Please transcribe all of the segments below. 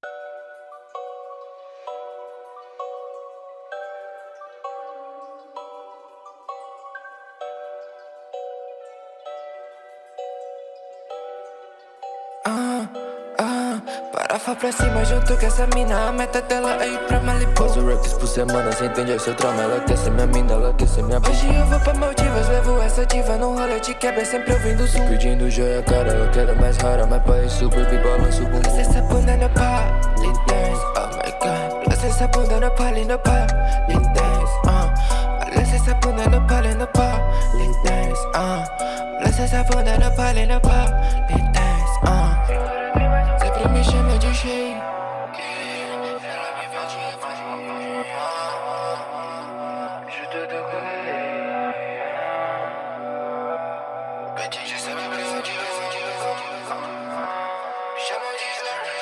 Ah, ah, Parafa pra cima junto com essa mina A meta dela é ir pra Malibu. Faço reps por semana, cê entende seu trauma Ela quer ser minha mina, ela quer ser minha Hoje eu vou pra Maldivas, levo essa diva Num rolê de quebra, sempre ouvindo som. Pedindo joia cara, eu quero mais rara Mas pra isso, baby, balança o bumbum. Essa bunda no god Laça essa bunda no pole, no pole dance, uh Laça essa bunda no pole, no pole dance, uh Laça essa bunda no pole, no pole dance, uh Sempre me chama de cheio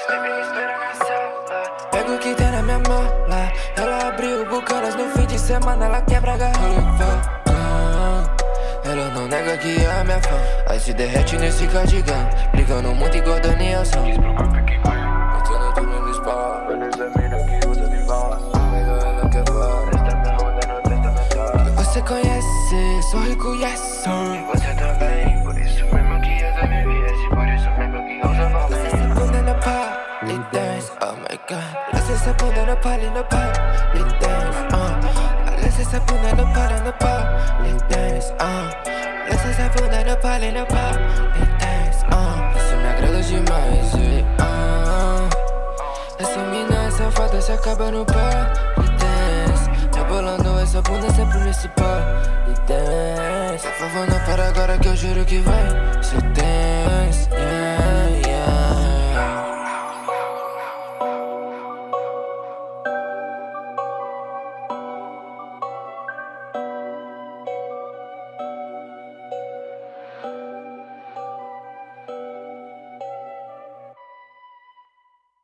Pega abriu bucanas no fim de semana Ela quebra a garrafa. Ela não nega que é a minha fã. Aí se derrete nesse cardigan Brigando muito Diz pro corpo que Botando tudo no spa. Vanessa mina que usa ela minha onda Você conhece, sorri conhece essa bunda no pole, no pole dance, uh Laça essa bunda no pole, no pole dance, uh Laça essa bunda no pole, no pole dance, uh Isso me agrada demais, e, uh Essa mina é safada, se acaba no pole dance. Rebolando essa bunda sempre nesse pole dance. Por favor não para agora que eu juro que vai ser tenso